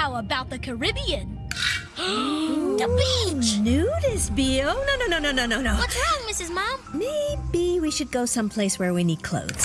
How about the Caribbean? the beach! Nudist, Bio? No, no, no, no, no, no, no. What's wrong, Mrs. Mom? Maybe we should go someplace where we need clothes.